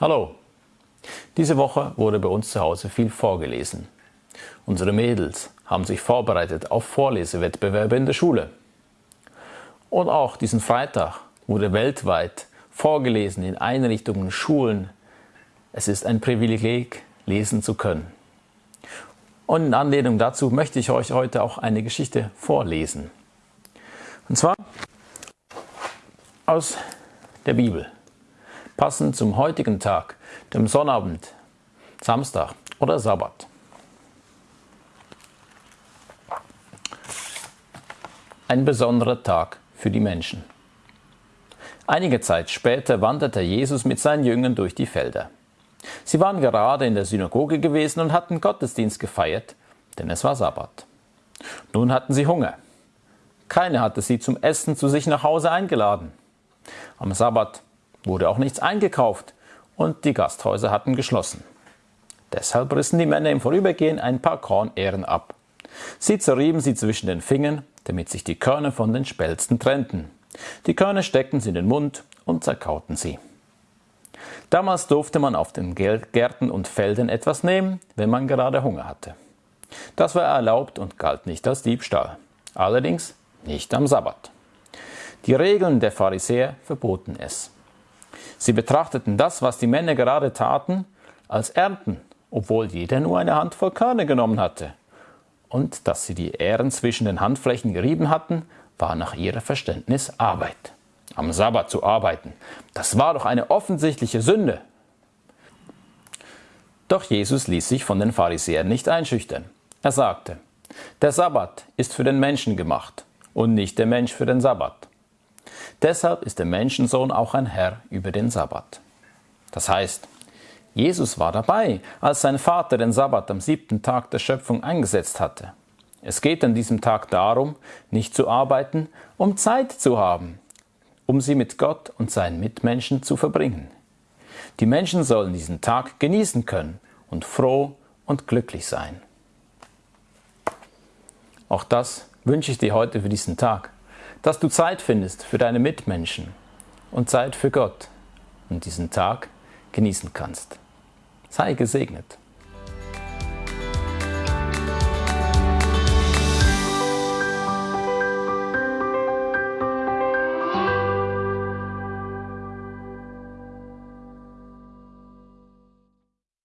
Hallo! Diese Woche wurde bei uns zu Hause viel vorgelesen. Unsere Mädels haben sich vorbereitet auf Vorlesewettbewerbe in der Schule. Und auch diesen Freitag wurde weltweit vorgelesen in Einrichtungen, Schulen. Es ist ein Privileg, lesen zu können. Und in Anlehnung dazu möchte ich euch heute auch eine Geschichte vorlesen. Und zwar aus der Bibel passend zum heutigen Tag, dem Sonnabend, Samstag oder Sabbat. Ein besonderer Tag für die Menschen. Einige Zeit später wanderte Jesus mit seinen Jüngern durch die Felder. Sie waren gerade in der Synagoge gewesen und hatten Gottesdienst gefeiert, denn es war Sabbat. Nun hatten sie Hunger. Keiner hatte sie zum Essen zu sich nach Hause eingeladen. Am Sabbat wurde auch nichts eingekauft und die Gasthäuser hatten geschlossen. Deshalb rissen die Männer im Vorübergehen ein paar Kornähren ab. Sie zerrieben sie zwischen den Fingern, damit sich die Körner von den Spelzen trennten. Die Körner steckten sie in den Mund und zerkauten sie. Damals durfte man auf den Gärten und Feldern etwas nehmen, wenn man gerade Hunger hatte. Das war erlaubt und galt nicht als Diebstahl. Allerdings nicht am Sabbat. Die Regeln der Pharisäer verboten es. Sie betrachteten das, was die Männer gerade taten, als Ernten, obwohl jeder nur eine Handvoll Körner genommen hatte. Und dass sie die Ähren zwischen den Handflächen gerieben hatten, war nach ihrem Verständnis Arbeit. Am Sabbat zu arbeiten, das war doch eine offensichtliche Sünde. Doch Jesus ließ sich von den Pharisäern nicht einschüchtern. Er sagte, der Sabbat ist für den Menschen gemacht und nicht der Mensch für den Sabbat. Deshalb ist der Menschensohn auch ein Herr über den Sabbat. Das heißt, Jesus war dabei, als sein Vater den Sabbat am siebten Tag der Schöpfung eingesetzt hatte. Es geht an diesem Tag darum, nicht zu arbeiten, um Zeit zu haben, um sie mit Gott und seinen Mitmenschen zu verbringen. Die Menschen sollen diesen Tag genießen können und froh und glücklich sein. Auch das wünsche ich dir heute für diesen Tag dass du Zeit findest für deine Mitmenschen und Zeit für Gott und diesen Tag genießen kannst. Sei gesegnet.